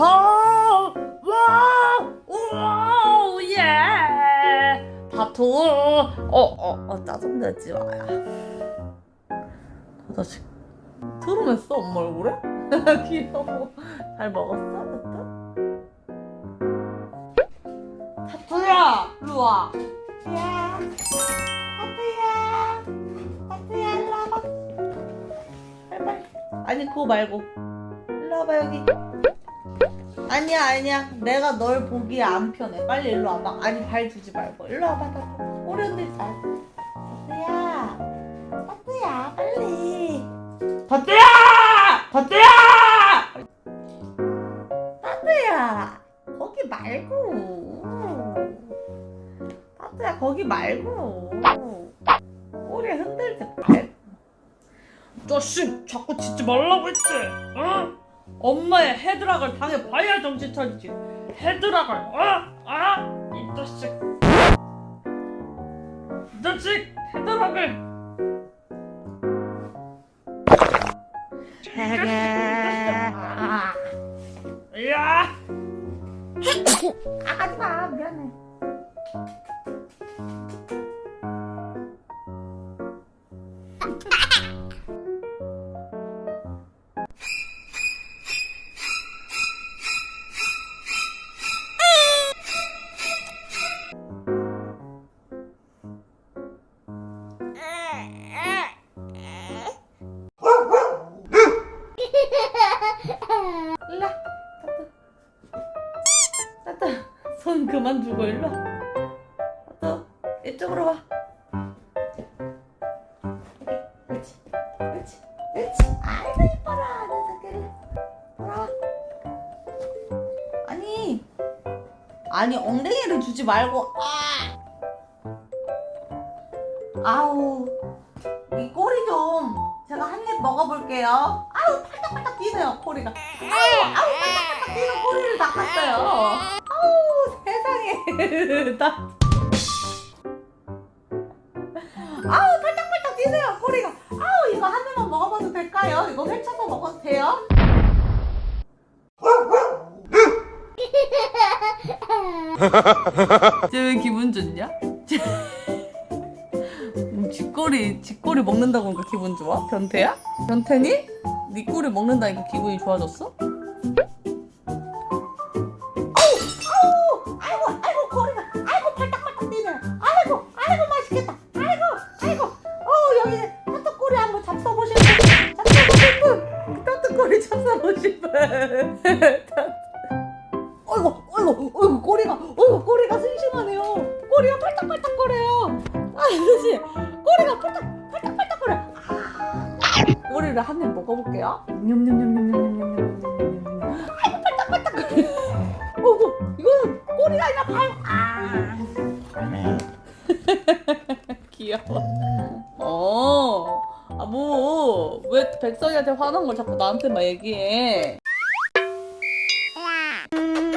하, 와, 우와, 예. 다투. 어, 어, 어, 짜증내지 마야. 저 자식 트름했어 엄마 얼굴에? 귀여워. 잘 먹었어, 타투? 타투야, 일로 와. 야, 타투야, 타투야, 일로 와봐. 빨리. 아니 그거 말고 일로 와봐 여기. 아니야 아니야. 내가 널 보기에 안 편해. 빨리 일로 와봐. 아니 발 주지 말고. 일로 와봐 우리 언니 잘 타투야. 타투야 빨리. 타투야! 타투야! 타투야 거기 말고. 타투야 거기 말고. 꼬리 흔들지 말고. 자식 자꾸 짖지 말라고 했지. 어? 엄마의 헤드락을 당해봐야 정신 차리지. 헤드락을 어? 알아? 이 자식. 이 자식 헤드락을. 야! 아, 하지마 미안해 손 그만 주고 일로 와. 따뜻 이쪽으로 와. 그렇지 그렇지 그렇지. 아이고 이뻐라 녀석들 돌아와. 아니 아니 엉덩이를 주지 말고 아! 아우 이 꼬리 좀 제가 한 입 먹어볼게요. 아우 팔딱팔딱 뛰네요 꼬리가. 아우 아우 팔딱팔딱 뛰는 꼬리를 닦았어요 세상에 나 아우 팔딱팔딱 뛰네요 꼬리가 아우 이거 한 입만 먹어봐도 될까요? 이거 펼쳐서 먹어도 돼요? 쟤왜 기분 좋냐? 음, 쥐꼬리 쥐꼬리 먹는다고 기분 좋아? 변태야? 변태니? 네 꼬리 먹는다니까 기분이 좋아졌어? 1450원 어이구 어이구 어이구 꼬리가 어이구 꼬리가 싱싱하네요 꼬리가 팔딱팔딱거려요 아 아저씨 꼬리가 팔딱 팔딱팔딱거려 아 꼬리를 한 입 먹어볼게요 냠냠냠냠냠냠냠냠 아이고 팔딱팔딱거려 어이구 이거는 꼬리가 아니라 발 아. 귀여워 왜 백성이한테 화난 걸 자꾸 나한테만 얘기해? 음.